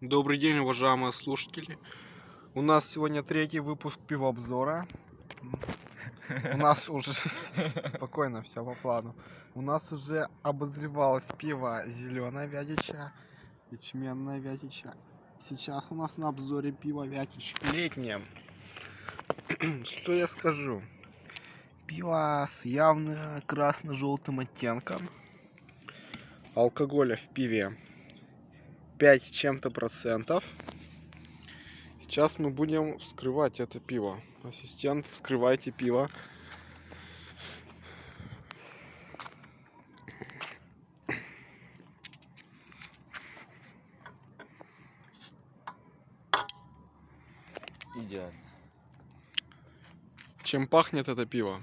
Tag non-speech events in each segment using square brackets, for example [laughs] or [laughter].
Добрый день, уважаемые слушатели. У нас сегодня третий выпуск пивообзора. У нас уже... [laughs] Спокойно, все по плану. У нас уже обозревалось пиво зеленое Вятича, ячменное Вятича. Сейчас у нас на обзоре пиво Вятич летнее. [clears throat] Что я скажу? Пиво с явно красно-желтым оттенком. Алкоголя в пиве 5 с чем-то процентов. Сейчас мы будем вскрывать это пиво. Ассистент, вскрывайте пиво. Идеально. Чем пахнет это пиво?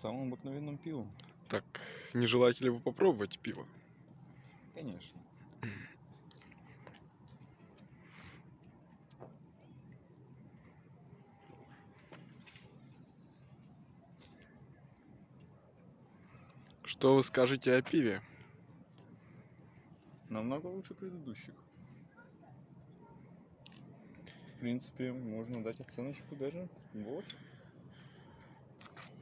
Самым обыкновенным пивом. Так, не желаете ли вы попробовать пиво? Конечно. Что вы скажете о пиве? Намного лучше предыдущих. В принципе, можно дать оценочку даже 8.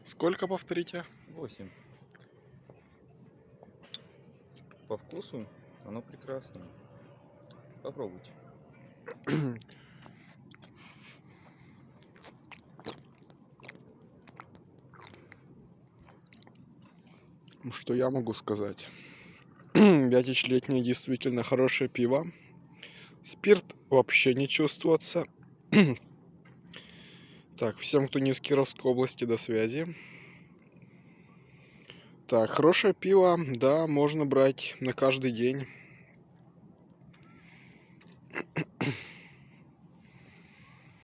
Сколько повторите? 8. По вкусу оно прекрасное. Попробуйте. Что я могу сказать? [clears throat] Вятич летнее действительно хорошее пиво. Спирт вообще не чувствуется. [clears throat] так, всем, кто не из Кировской области, до связи. Так, хорошее пиво, да, можно брать на каждый день.